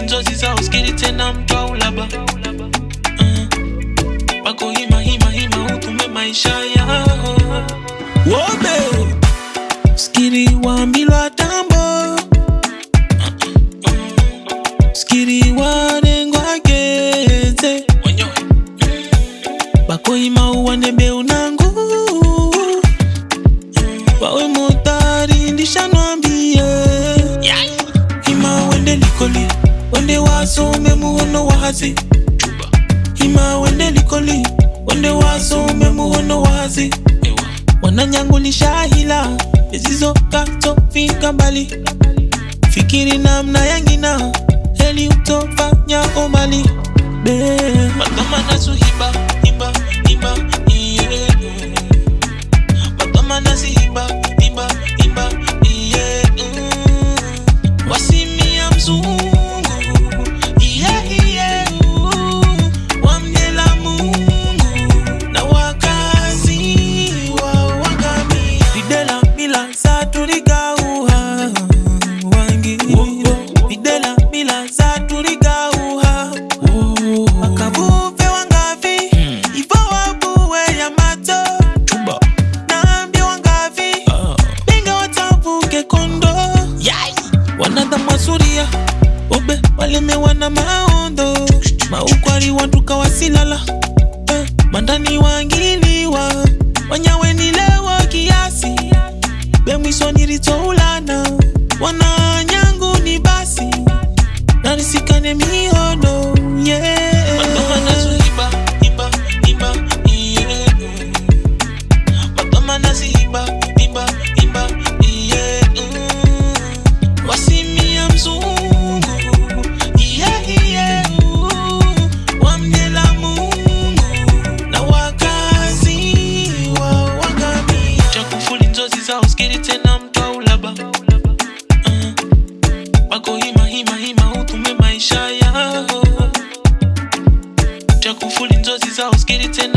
nzozi zao skiri tena mtu aulaba uh, bako hima hima hima utume maisha yao. Wobe skiri wambilwa tambo. Skiri wanengwa geze unangu wawe motari wasome muhono wazi. Ima wende likoli wende wasome muhono wazi. Wananyangulisha hila ezizo katofika mbali. Fikiri namna yangina heli utofanya tuligauha wangi videla mila za tuligauha. Wakavuve wangavi ivo wabuwe ya mato. Naambia wangavi ninga watavuke kondo. Wanadha obe walemewa na maondo. Wasilala. Eh, mandani wangiliwa bemwisoniritoulana wananyangu ni basi. Narisikane mihono I'm pulling dozens, I was getting 10